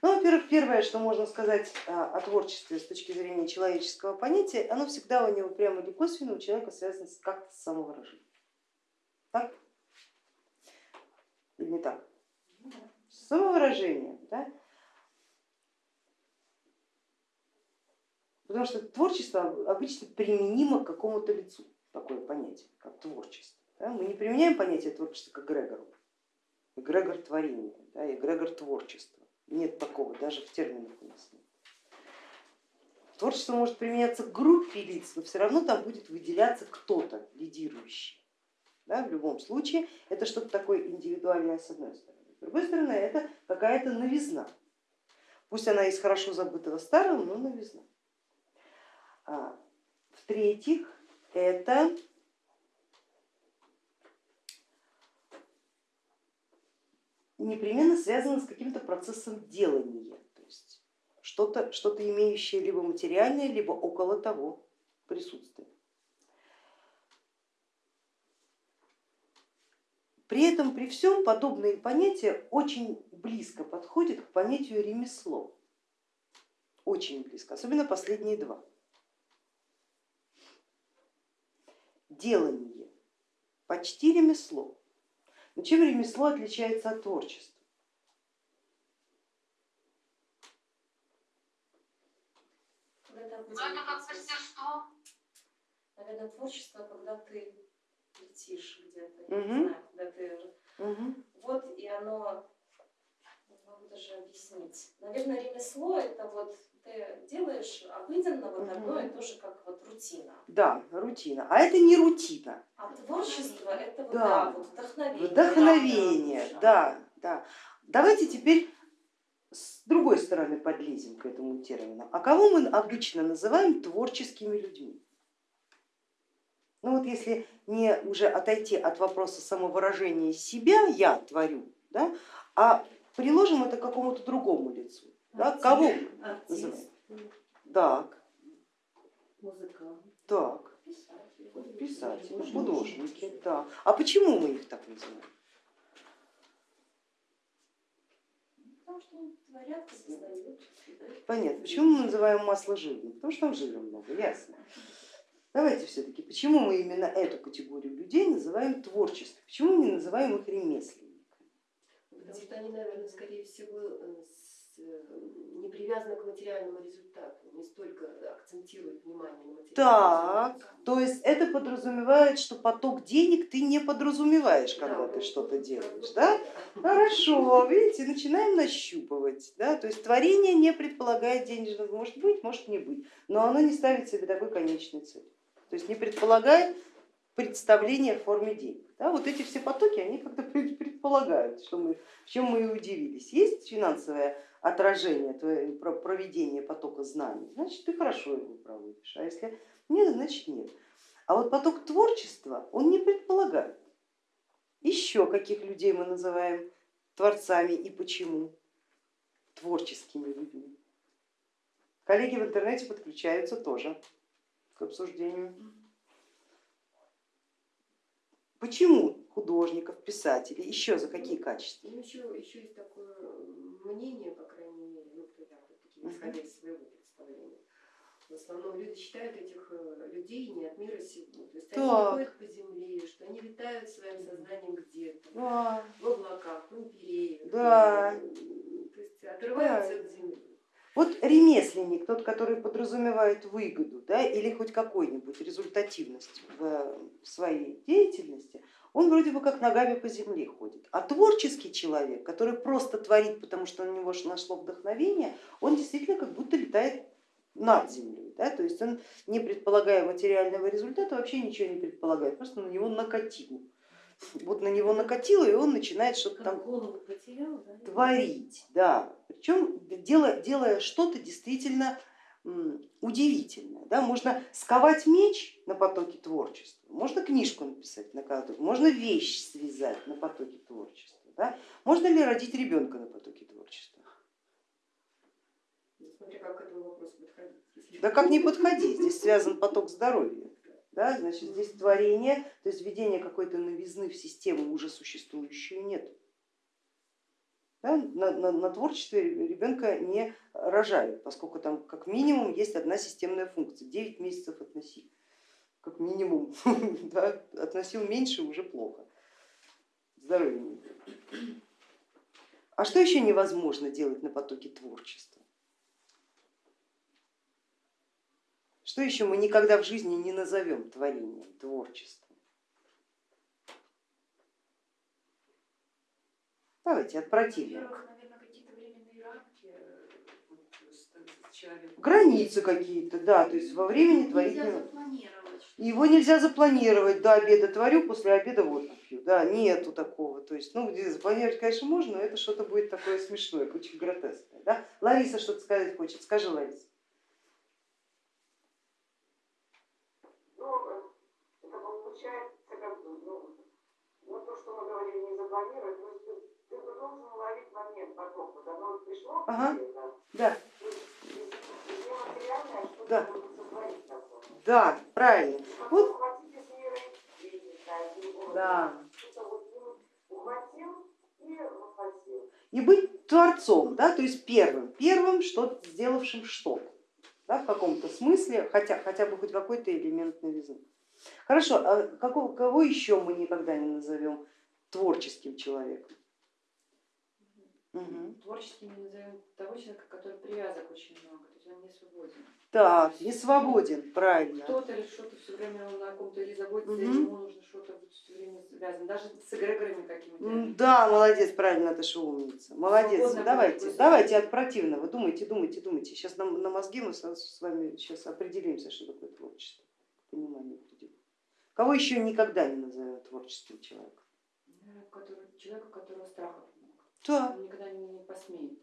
Ну, во-первых, первое, что можно сказать а, о творчестве с точки зрения человеческого понятия, оно всегда у него прямо или косвенно у человека связано как-то с самовыражением. Так? Или не так? Самовыражение. Да? Потому что творчество обычно применимо к какому-то лицу, такое понятие, как творчество. Да? Мы не применяем понятие творчества как Грегору, эгрегор творения, да, эгрегор творчества. Нет такого, даже в терминах у нас нет. Творчество может применяться к группе лиц, но все равно там будет выделяться кто-то лидирующий. Да, в любом случае это что-то такое индивидуальное с одной стороны. С другой стороны это какая-то новизна. Пусть она из хорошо забытого старого, но новизна. А, В-третьих, это непременно связано с каким-то процессом делания, то есть что-то что, -то, имеющее либо материальное, либо около того присутствие. При этом, при всем, подобные понятия очень близко подходят к понятию ремесло, очень близко, особенно последние два. делание, почти ремесло. Но чем ремесло отличается от творчества? Это как мастерство. Наверное, творчество, когда ты летишь где-то, угу. не знаю, когда ты... Угу. Вот и оно, могу даже объяснить. Наверное, ремесло это вот ты делаешь обыденно вот одно и то же, как вот рутина. Да, рутина. А это не рутина. А творчество это вот, да. Да, вот вдохновение. Вдохновение, да, да, да. Давайте теперь с другой стороны подлезем к этому термину. А кого мы обычно называем творческими людьми? Ну вот если не уже отойти от вопроса самовыражения себя, я творю, да, а приложим это к какому-то другому лицу. Да? Кого называем? Так. Музыкант. Так. Писатели, художники. Да. А почему мы их так называем? Понятно. Почему мы называем масло жирным? Потому что там жира много, ясно. Давайте все-таки, почему мы именно эту категорию людей называем творчеством? Почему мы не называем их ремесленниками? Потому что они, наверное, скорее всего, э, Э, не привязана к материальному результату, не столько акцентирует внимание на материальном Так, результате. то есть это подразумевает, что поток денег ты не подразумеваешь, когда да, ты что-то делаешь, да? Хорошо, видите, начинаем нащупывать, да? то есть творение не предполагает денежного, может быть, может не быть, но оно не ставит себе такой конечной цели, то есть не предполагает представление в форме денег. Да, вот эти все потоки, они как-то предполагают, что мы, в чем мы и удивились. Есть финансовая отражение, твое проведение потока знаний, значит ты хорошо его проводишь, а если нет, значит нет. А вот поток творчества, он не предполагает. Еще каких людей мы называем творцами и почему? Творческими людьми. Коллеги в интернете подключаются тоже к обсуждению. Почему художников, писателей, еще за какие качества? Ну, еще, еще есть такое мнение, по крайней мере, ну, кто я, такие, исходя из своего представления. В основном люди считают этих э, людей не от мира сего. То есть так. они ходят по земле, что они летают своим сознанием где-то, да. в облаках, в империях. Да. То есть отрываются да. от земли. Вот ремесленник, тот, который подразумевает выгоду да, или хоть какую-нибудь результативность в своей деятельности, он вроде бы как ногами по земле ходит. А творческий человек, который просто творит, потому что на него нашло вдохновение, он действительно как будто летает над землей. Да? То есть он, не предполагая материального результата, вообще ничего не предполагает, просто на него накатил. Вот на него накатило, и он начинает что-то там потерял, да? творить. Да. Причем делая, делая что-то действительно удивительное. Да? Можно сковать меч на потоке творчества, можно книжку написать на потоке, можно вещь связать на потоке творчества. Да? Можно ли родить ребенка на потоке творчества? Ну, смотря как к этому вопросу подходить. Да как не подходить, здесь связан поток здоровья. Да, значит, здесь творение, то есть введение какой-то новизны в систему уже существующую нет. Да? На, на, на творчестве ребенка не рожают, поскольку там как минимум есть одна системная функция, 9 месяцев относи, как минимум, да? относил меньше уже плохо, здоровья не А что еще невозможно делать на потоке творчества? Что еще мы никогда в жизни не назовем творением, творчеством? Давайте от противника. Границы какие-то, да, то есть во времени творить не Его нельзя запланировать, до обеда творю, после обеда водку пью, да, нету такого. То есть, ну, запланировать, конечно, можно, но это что-то будет такое смешное, очень гротескное. Да? Лариса что-то сказать хочет, скажи, Лариса. Ну, это получается, как бы, ну, ну, то, что мы говорили, не запланировать, ты должен уловить момент потока, когда он пришло ага. да. да. Да, правильно. Вот. Да. И быть творцом, да, то есть первым, первым, что сделавшим что-то, да, в каком-то смысле, хотя, хотя бы хоть какой-то элемент новизны. Хорошо, а какого, кого еще мы никогда не назовем творческим человеком? Угу. Творческим мы назовем того человека, который привязок очень много, то есть он не свободен. Так, не свободен, правильно. Кто-то или что-то все время он на ком-то или заботится, угу. или ему нужно что-то все время связано, даже с эгрегорами какими-то. Да, молодец, правильно, это что умница. Молодец, Свободно давайте, давайте от противного, думайте, думайте, думайте. Сейчас на, на мозги мы с вами сейчас определимся, что такое творчество, понимание придет. Кого еще никогда не назовем творческим человеком? Человека, у которого страхов да. Он никогда не посмеет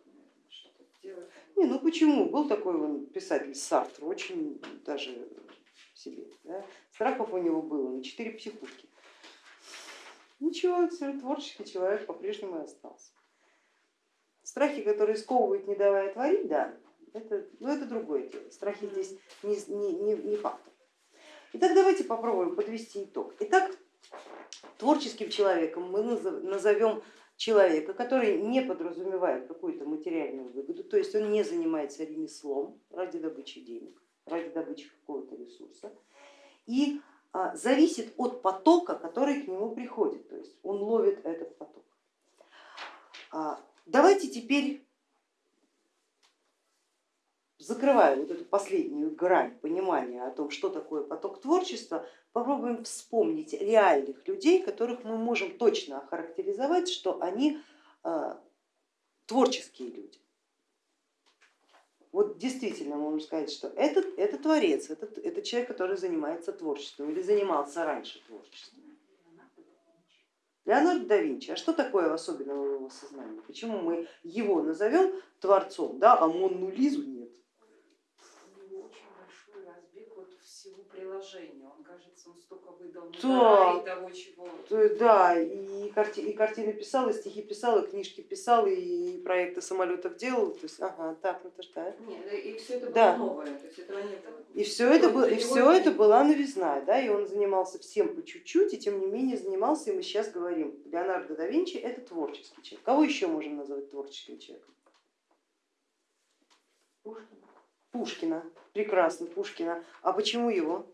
что-то сделать. Не, ну почему? Был такой он писатель Сартр, очень даже себе. Да? Страхов у него было на четыре психушки. Ничего, творческий человек по-прежнему остался. Страхи, которые сковывают, не давая творить, да, это, ну, это другое дело. Страхи здесь не, не, не, не фактор. Итак, давайте попробуем подвести итог. Итак, творческим человеком мы назовем человека, который не подразумевает какую-то материальную выгоду, то есть он не занимается ремеслом ради добычи денег, ради добычи какого-то ресурса, и а, зависит от потока, который к нему приходит, то есть он ловит этот поток. А, давайте теперь закрывая вот эту последнюю грань понимания о том, что такое поток творчества, попробуем вспомнить реальных людей, которых мы можем точно охарактеризовать, что они э, творческие люди. Вот действительно можем сказать, что этот это творец, это, это человек, который занимается творчеством или занимался раньше творчеством. Леонардо да Винчи, а что такое особенного в его сознании? Почему мы его назовем творцом, да, а Монну Лизу нет? Приложения. Он, кажется, он столько выдал да. и того, чего. Да, и, карти, и картины писал, и стихи писал, и книжки писал, и проекты самолетов делал. То есть, ага, так, ну это ж да. Нет, и все это было да. новое, то есть этого не было. И все это, было, и все это была новизна, да, и он занимался всем по чуть-чуть, и тем не менее занимался, и мы сейчас говорим, Леонардо да Винчи это творческий человек. Кого еще можем назвать творческим человеком? Пушкин. Пушкина, прекрасно, Пушкина. А почему его?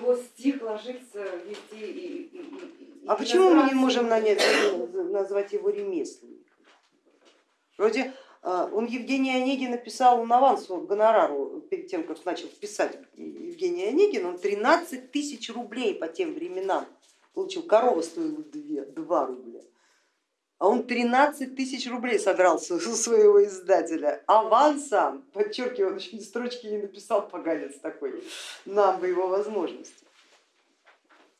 Его стих ложится везде. И, и, и, а почему мы не можем нанять, назвать его ремесленником? Вроде а, он Евгений Онегин написал на авансу гонорару перед тем, как начал писать Евгений Онегин, он 13 тысяч рублей по тем временам получил, корова стоила 2, 2 рубля а он 13 тысяч рублей содрал у своего издателя авансом, подчеркиваю, он еще строчки не написал, поганец такой, нам бы его возможности.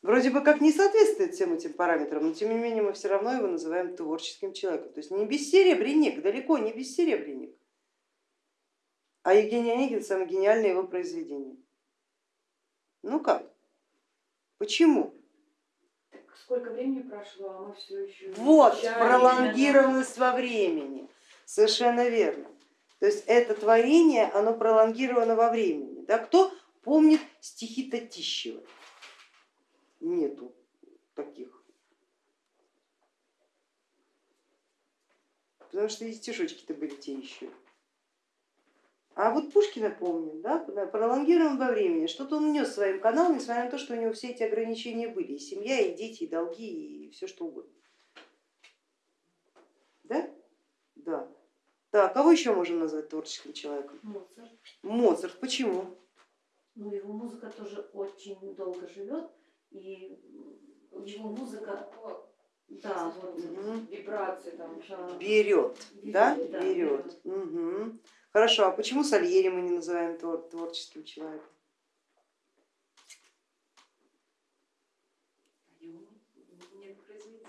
Вроде бы как не соответствует всем этим параметрам, но тем не менее мы все равно его называем творческим человеком. То есть не бессеребренник, далеко не бессеребренник, а Евгений Онегин самое гениальное его произведение. Ну как? Почему? Сколько времени прошло, а мы все еще... Вот, пролонгированность во времени, совершенно верно. То есть это творение, оно пролонгировано во времени. Да? Кто помнит стихи Татищева? Нету таких. Потому что и стишочки-то были те еще. А вот Пушкина помню, да, пролонгируем во времени, что-то он нес своим каналом, несмотря на то, что у него все эти ограничения были, и семья, и дети, и долги, и все что угодно. Да? Да. Так, кого еще можем назвать творческим человеком? Моцарт. Моцарт, почему? Ну, его музыка тоже очень долго живет, и его музыка, да, вот вибрации там. Берет, да? Берет, да, Берет. Угу. Хорошо, а почему Сальери мы не называем твор- творческим человеком?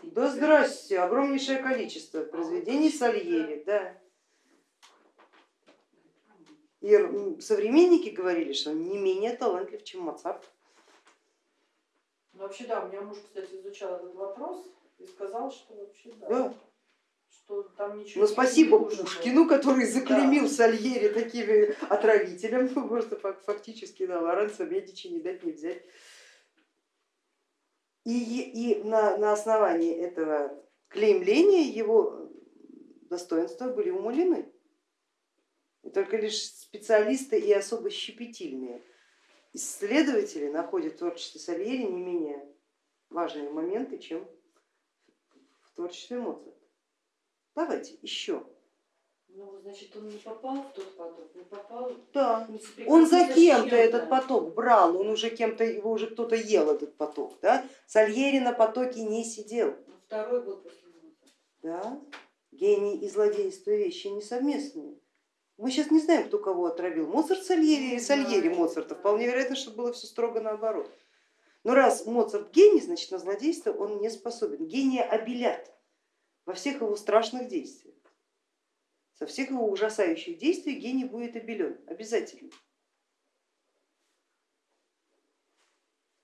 Да здрасте, огромнейшее количество произведений Сальери, да. И современники говорили, что он не менее талантлив, чем Моцарт. Ну, вообще, да, у меня муж, кстати, изучал этот вопрос и сказал, что вообще да, Да. Что там ничего Но не спасибо нужно. Пушкину, который заклеймил Сальери такими отравителем, ну, просто фак- фактически да, Лоренцо Медичи не дать не взять. И, и на, на основании этого клеймления его достоинства были умалены. И только лишь специалисты и особо щепетильные исследователи находят в творчестве Сальери не менее важные моменты, чем в творчестве Моцарта. Давайте еще. Ну, значит, он не попал в тот поток, не попал. Да. не Он за кем-то этот поток брал, он уже кем-то, его уже кто-то ел этот поток. Да? Сальери на потоке не сидел. Ну, Второй был после Моцарта. Да? Гений и злодейство вещи не совместные. Мы сейчас не знаем, кто кого отравил, Моцарт Сальери или Сальери. Моцарта. Вполне вероятно, что было все строго наоборот. Но раз Моцарт гений, значит на злодейство он не способен. Гения обелят во всех его страшных действиях. Со всех его ужасающих действий гений будет обелен, обязательно.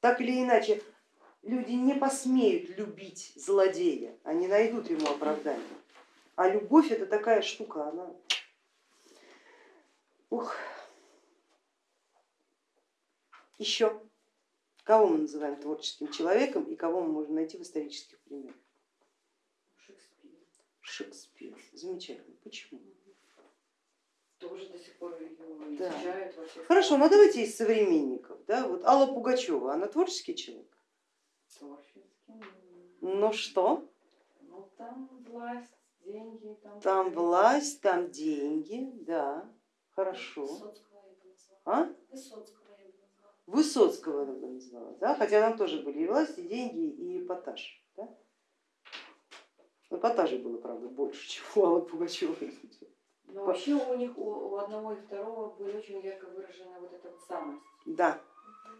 Так или иначе, люди не посмеют любить злодея, они найдут ему оправдание. А любовь это такая штука, она... Ух. Еще. Кого мы называем творческим человеком и кого мы можем найти в исторических примерах? Шекспир. Замечательно. Почему? Тоже до сих пор его Да. изучают во всех Хорошо, ну странах. давайте из современников. Да? Вот Алла Пугачева, она творческий человек? Творческий, ну, Ну что? Ну, там власть, деньги. Там, Там власть, там деньги, да, хорошо. Высоцкого я бы назвала. А? Высоцкого я бы назвала. Высоцкого я бы назвала, да? хотя там тоже были и власть, и деньги, и эпатаж. Да? Но эпатажа было, правда, больше, чем у Аллы Пугачевой. Но вообще у них, у, у одного и второго были очень ярко выражена вот эта вот самость. Да,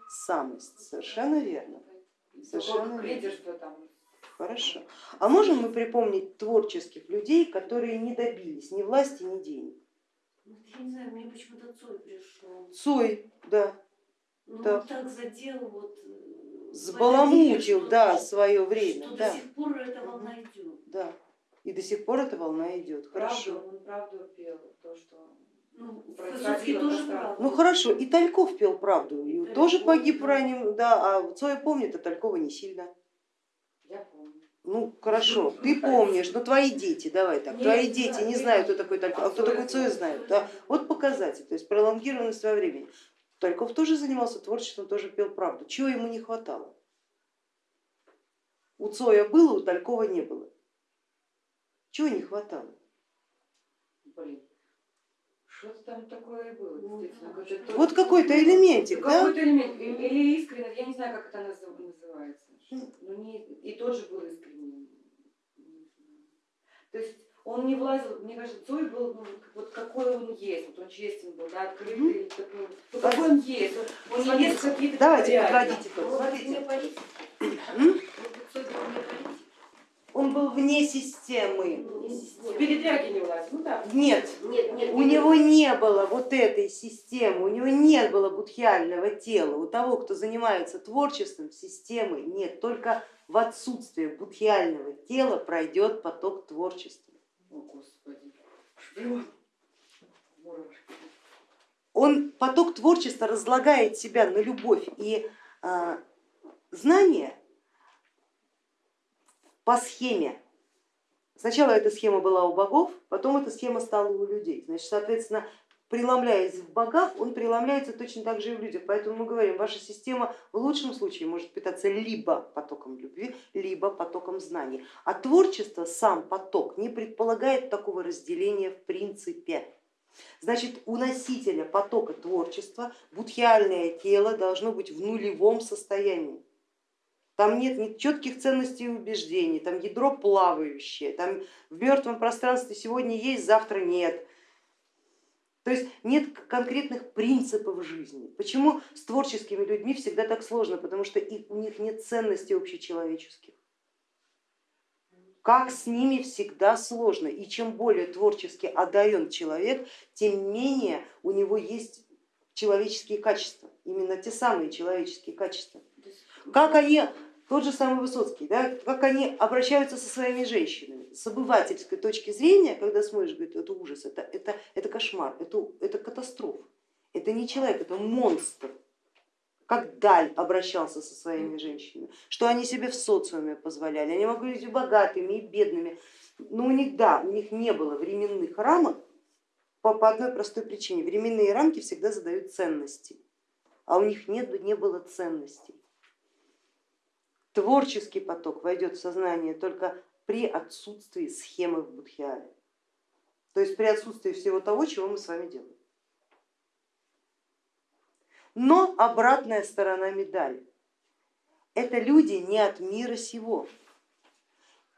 самость, совершенно верно. Совершенно лидерство там. Хорошо. А можем мы припомнить творческих людей, которые не добились ни власти, ни денег? Ну, я не знаю, мне почему-то Цой пришел. Цой, да, Ну, Да. так задел вот... сбаламутил, да, свое время, Что да, до сих пор эта волна идет. да. И до сих пор эта волна идет, хорошо. Правду, он правду пел, то, что... Ну, Высоцкий тоже правду. Ну хорошо, и Тальков пел правду, и Тальков, тоже погиб да. ранним, да, а Цоя помнит, а Талькова не сильно. Я помню. Ну хорошо, ты помнишь, но твои дети, давай так, Нет, твои дети не знают, кто такой Тальков, а кто такой Цоя знают. Цоя Да? Вот показатель, то есть пролонгированность во времени. Тальков тоже занимался творчеством, тоже пел правду. Чего ему не хватало? У Цоя было, у Талькова не было. Чего не хватало? Блин. Что-то там такое было, Ну, Вот какой-то элементик, да? Какой-то элемент, или искренне, я не знаю, как это назыв- называется. Ну, не, и тот же был искренним. То есть он не влазил, мне кажется, Цой был ну, вот какой он есть, вот он честен был, да, открытый, такой, ну, какой он есть, он, он не в какие-то Давайте подводите был Смотрите. Он был вне системы. В передряги не влазил, ну да. Нет, Нет, нет. у него не было вот этой системы, у него не было будхиального тела. У того, кто занимается творчеством, системы нет. Только в отсутствие будхиального тела пройдет поток творчества. О, Господи. Шпион. Он поток творчества разлагает себя на любовь и а, знание по схеме Сначала эта схема была у богов, потом эта схема стала у людей. Значит, соответственно, преломляясь в богах, он преломляется точно так же и в людях. Поэтому мы говорим, ваша система в лучшем случае может питаться либо потоком любви, либо потоком знаний. А творчество, сам поток, не предполагает такого разделения в принципе. Значит, у носителя потока творчества будхиальное тело должно быть в нулевом состоянии. Там нет ни четких ценностей и убеждений, там ядро плавающее, там в мертвом пространстве сегодня есть, завтра нет. То есть нет конкретных принципов жизни. Почему с творческими людьми всегда так сложно? Потому что у них нет ценностей общечеловеческих. Как с ними всегда сложно. И чем более творчески одарен человек, тем менее у него есть человеческие качества, именно те самые человеческие качества. Как они тот же самый Высоцкий, да, как они обращаются со своими женщинами. С обывательской точки зрения, когда смотришь, говорит, это ужас, это, это, это кошмар, это, это катастрофа. Это не человек, это монстр. Как Даль обращался со своими женщинами, что они себе в социуме позволяли. Они могли быть и богатыми, и бедными. Но у них, да, у них не было временных рамок по, по одной простой причине. Временные рамки всегда задают ценности, а у них нет, не было ценностей. Творческий поток войдет в сознание только при отсутствии схемы в будхиале, то есть при отсутствии всего того, чего мы с вами делаем. Но обратная сторона медали. Это люди не от мира сего.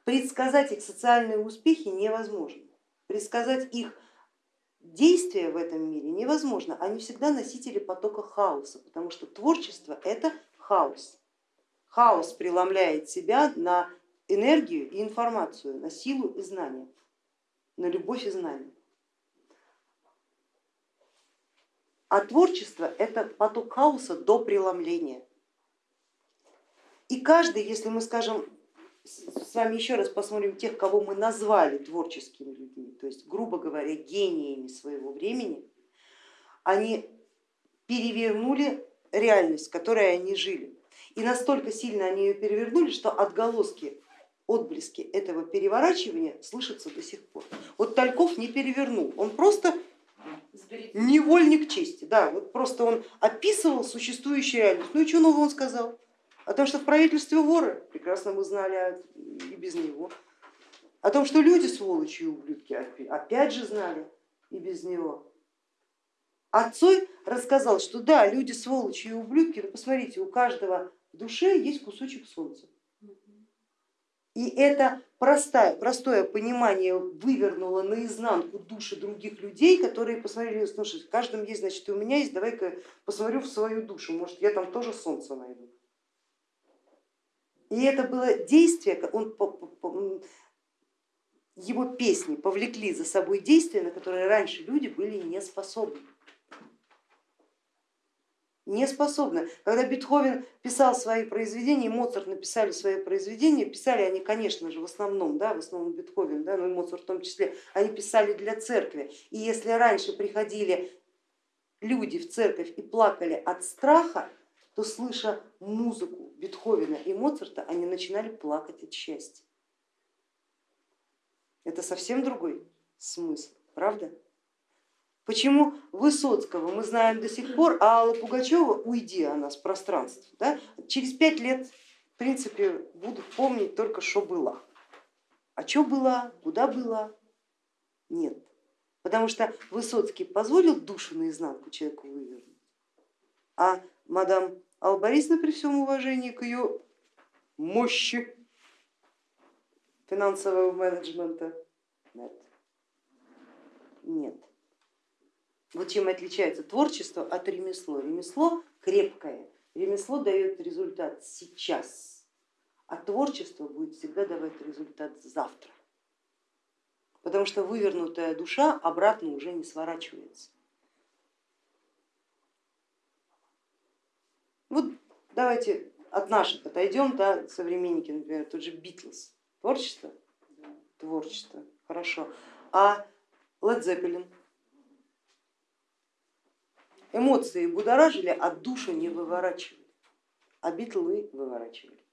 Предсказать их социальные успехи невозможно. Предсказать их действия в этом мире невозможно. Они всегда носители потока хаоса, потому что творчество это хаос. Хаос преломляет себя на энергию и информацию, на силу и знание, на любовь и знание. А творчество это поток хаоса до преломления. И каждый, если мы скажем, с вами еще раз посмотрим тех, кого мы назвали творческими людьми, то есть, грубо говоря, гениями своего времени, они перевернули реальность, в которой они жили. И настолько сильно они ее перевернули, что отголоски, отблески этого переворачивания слышатся до сих пор. Вот Тальков не перевернул, он просто невольник чести, да, вот просто он описывал существующую реальность. Ну и что нового он сказал? О том, что в правительстве воры, прекрасно мы знали и без него. О том, что люди сволочи и ублюдки, опять же знали и без него. А Цой рассказал, что да, люди сволочи и ублюдки, но посмотрите, у каждого в душе есть кусочек солнца. И это простое, простое понимание вывернуло наизнанку души других людей, которые посмотрели, слушай, в каждом есть, значит, и у меня есть, давай-ка посмотрю в свою душу, может я там тоже солнце найду. И это было действие, он, его песни повлекли за собой действия, на которые раньше люди были не способны не способны. Когда Бетховен писал свои произведения, Моцарт написали свои произведения, писали они, конечно же, в основном, да, в основном Бетховен, да, но и Моцарт в том числе, они писали для церкви. И если раньше приходили люди в церковь и плакали от страха, то слыша музыку Бетховена и Моцарта, они начинали плакать от счастья. Это совсем другой смысл, правда? Почему Высоцкого мы знаем до сих пор, а Алла Пугачева, уйди она с пространства, да, через пять лет в принципе будут помнить только, что было. А что было, куда было, нет. Потому что Высоцкий позволил душу наизнанку человеку вывернуть, а мадам Алла Борисовна при всем уважении к ее мощи финансового менеджмента нет. нет. Вот чем отличается творчество от ремесло. Ремесло крепкое, ремесло дает результат сейчас, а творчество будет всегда давать результат завтра. Потому что вывернутая душа обратно уже не сворачивается. Вот давайте от наших отойдем, да, современники, например, тот же Битлз. Творчество? Творчество, хорошо. А Led Zeppelin? Эмоции будоражили, а душу не выворачивали, а битлы выворачивали.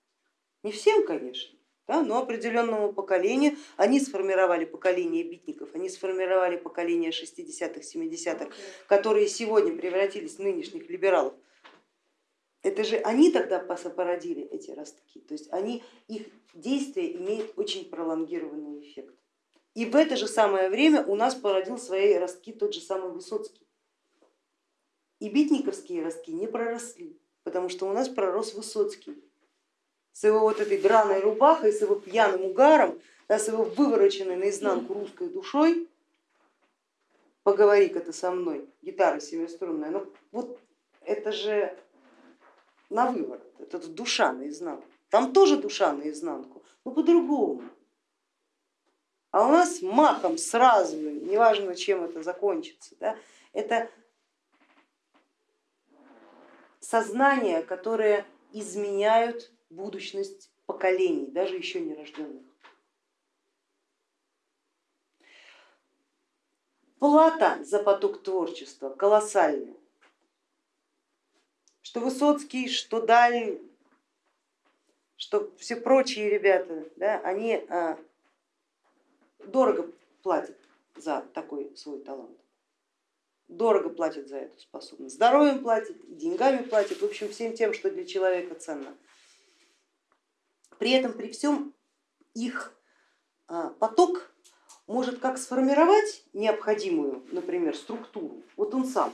Не всем, конечно, да, но определенному поколению, они сформировали поколение битников, они сформировали поколение 60-х, 70-х, которые сегодня превратились в нынешних либералов. Это же они тогда породили эти ростки, то есть они, их действие имеет очень пролонгированный эффект. И в это же самое время у нас породил свои ростки тот же самый Высоцкий. И битниковские ростки не проросли, потому что у нас пророс Высоцкий с его вот этой драной рубахой, с его пьяным угаром, да, с его вывороченной наизнанку русской душой, поговори-ка ты со мной, гитара семиструнная, ну вот это же на выворот, это душа наизнанку, там тоже душа наизнанку, но по-другому. А у нас махом сразу, неважно чем это закончится, да, это сознания, которые изменяют будущность поколений, даже еще не рожденных. Плата за поток творчества колоссальная. Что Высоцкий, что Даль, что все прочие ребята, да, они а, дорого платят за такой свой талант дорого платят за эту способность, здоровьем платят, деньгами платят, в общем всем тем, что для человека ценно. При этом при всем их а, поток может как сформировать необходимую, например, структуру, вот он сам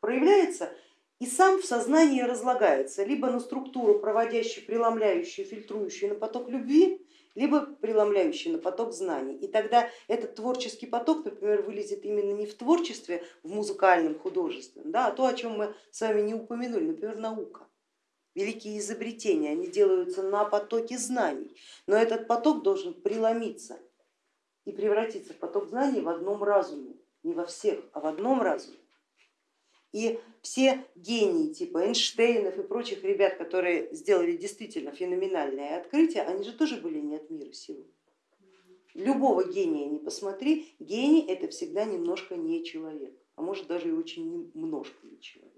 проявляется и сам в сознании разлагается либо на структуру, проводящую, преломляющую, фильтрующую на поток любви, либо преломляющий на поток знаний. И тогда этот творческий поток, например, вылезет именно не в творчестве, в музыкальном, художественном, да, а то, о чем мы с вами не упомянули, например, наука. Великие изобретения, они делаются на потоке знаний, но этот поток должен преломиться и превратиться в поток знаний в одном разуме, не во всех, а в одном разуме. И все гении типа Эйнштейнов и прочих ребят, которые сделали действительно феноменальное открытие, они же тоже были не от мира сего. Любого гения не посмотри, гений это всегда немножко не человек, а может даже и очень немножко не человек.